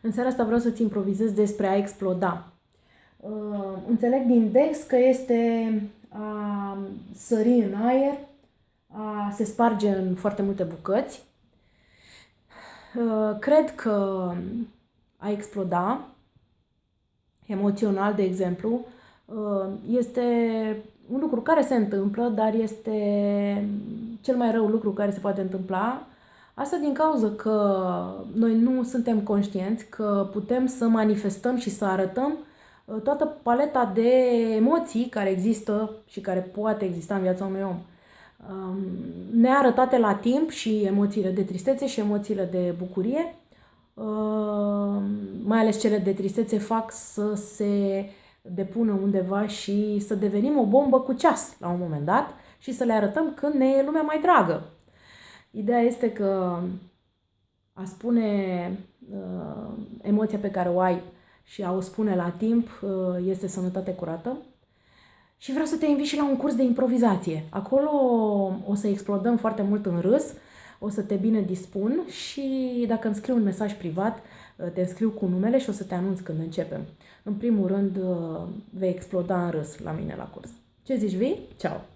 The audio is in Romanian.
În seara asta vreau să-ți improvizez despre a exploda. Uh, înțeleg din text că este a sări în aer, a se sparge în foarte multe bucăți. Uh, cred că a exploda, emoțional, de exemplu, uh, este un lucru care se întâmplă, dar este cel mai rău lucru care se poate întâmpla Asta din cauza că noi nu suntem conștienți că putem să manifestăm și să arătăm uh, toată paleta de emoții care există și care poate exista în viața unui om. Um, nearătate la timp și emoțiile de tristețe și emoțiile de bucurie, uh, mai ales cele de tristețe, fac să se depună undeva și să devenim o bombă cu ceas la un moment dat și să le arătăm când ne e lumea mai dragă. Ideea este că a spune uh, emoția pe care o ai și a o spune la timp uh, este sănătate curată. Și vreau să te invit și la un curs de improvizație. Acolo o să explodăm foarte mult în râs, o să te bine dispun și dacă îmi scriu un mesaj privat, uh, te înscriu cu numele și o să te anunț când începem. În primul rând, uh, vei exploda în râs la mine la curs. Ce zici, vii? Ceau!